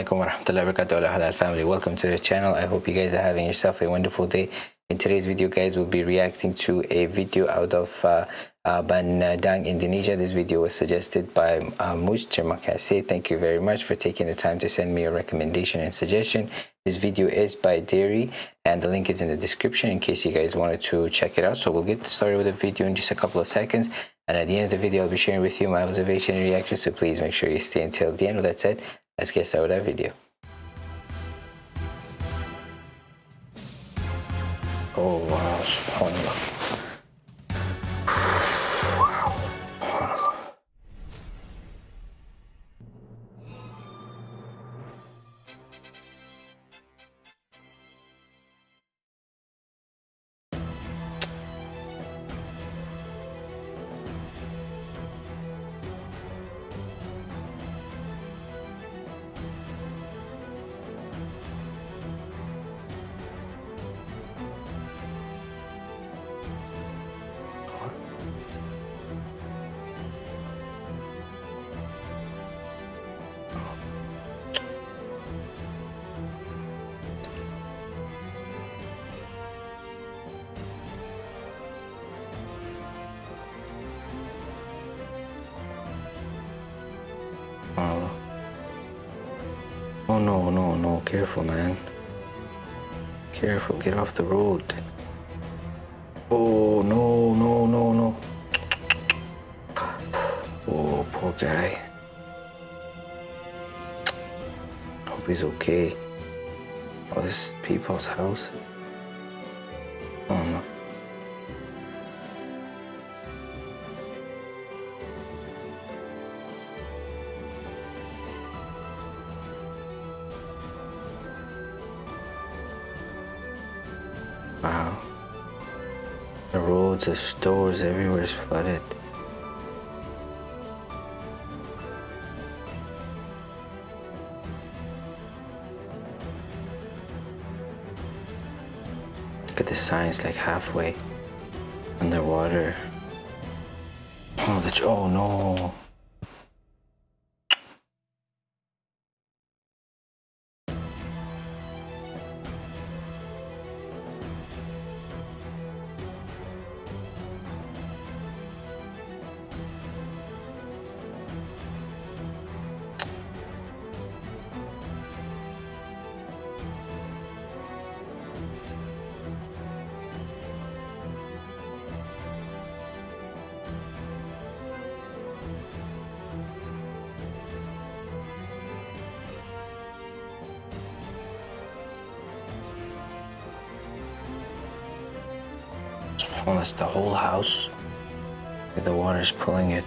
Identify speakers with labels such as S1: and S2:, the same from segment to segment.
S1: alaikum wa rahmatullahi wa barakatuh halal family welcome to the channel i hope you guys are having yourself a wonderful day in today's video guys we'll be reacting to a video out of uh, uh, Bandung, Indonesia. This video was suggested by uh, Muj. Thank you very much for taking the time to send me a recommendation and suggestion. This video is by Dairy and the link is in the description in case you guys wanted to check it out. So we'll get started with the video in just a couple of seconds. And at the end of the video, I'll be sharing with you my observation and reaction. So please make sure you stay until the end. With that said, let's get started with that video. Oh wow. Oh. No, no, no. Careful, man. Careful. Get off the road. Oh, no, no, no, no. Oh, poor guy. Hope he's okay. Oh, this is people's house. The roads, the stores, everywhere is flooded. Look at the signs like halfway underwater. Oh, the, oh no. Almost the whole house. The water's pulling it.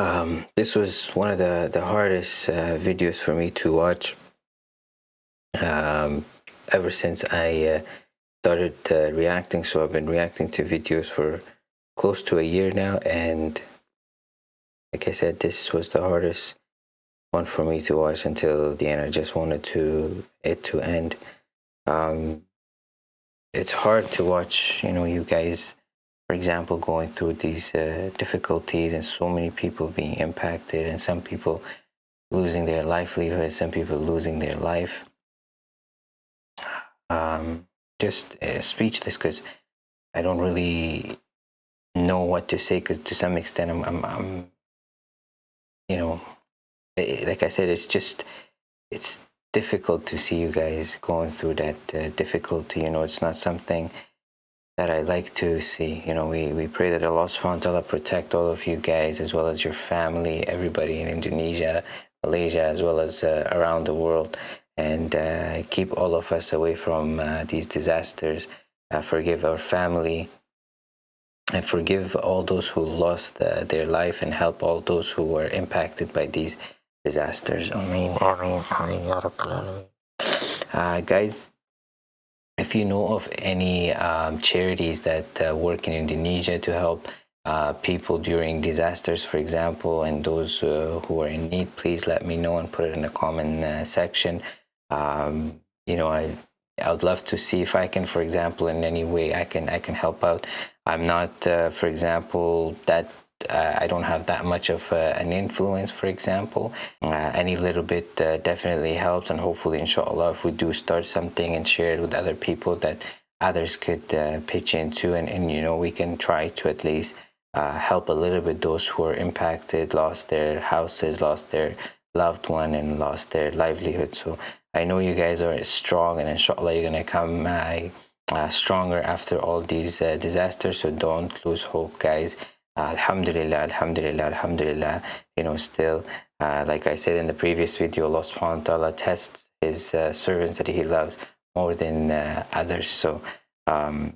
S1: Um, this was one of the the hardest uh, videos for me to watch. Um, ever since I uh, started uh, reacting so I've been reacting to videos for close to a year now and like I said this was the hardest one for me to watch until the end. I just wanted to it to end. Um, it's hard to watch you know you guys for example going through these uh, difficulties and so many people being impacted and some people losing their livelihood some people losing their life. Um, just uh, speechless because I don't really know what to say because to some extent I'm, I'm, I'm you know eh, like I said it's just it's difficult to see you guys going through that uh, difficulty. You know it's not something that I like to see you know we, we pray that Allah subhanahu wa ta'ala protect all of you guys as well as your family everybody in Indonesia Malaysia as well as uh, around the world and uh, keep all of us away from uh, these disasters. Uh, forgive our family and forgive all those who lost uh, their life and help all those who were impacted by these disasters. Ameen. Uh, guys, if you know of any um, charities that uh, work in Indonesia to help uh, people during disasters, for example, and those uh, who are in need, please let me know and put it in the comment uh, section. Um, you know i i would love to see if i can for example in any way i can i can help out. I'm not uh, for example that uh, I don't have that much of uh, an influence, for example. Uh, any little bit uh, definitely helps, and hopefully, inshallah, if we do start something and share it with other people, that others could uh, pitch into, and, and you know, we can try to at least uh, help a little bit those who are impacted, lost their houses, lost their loved one, and lost their livelihood. So I know you guys are strong and inshallah you're to come stronger after all these disasters. So don't lose hope, guys. Alhamdulillah, alhamdulillah, alhamdulillah. You know, still, uh, like I said in the previous video, Allah subhanahu wa ta'ala tests his uh, servants that he loves more than uh, others. So, um,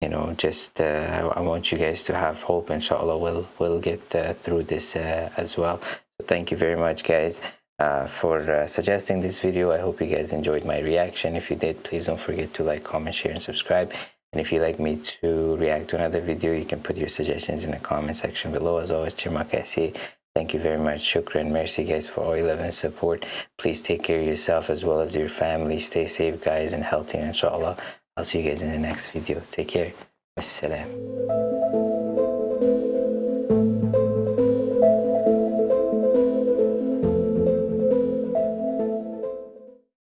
S1: you know, just I want you guys to have hope. Inshallah, we'll, we'll get through this as well. So thank you very much, guys uh, for uh, suggesting this video. I hope you guys enjoyed my reaction. If you did, please don't forget to like, comment, share, and subscribe. And if you'd like me to react to another video, you can put your suggestions in the comment section below. As always, Tirmakasi. Thank you very much. Shukran. Mercy, guys, for all your love and support. Please take care of yourself as well as your family. Stay safe, guys, and healthy. Inshallah, I'll see you guys in the next video. Take care. Wassalam.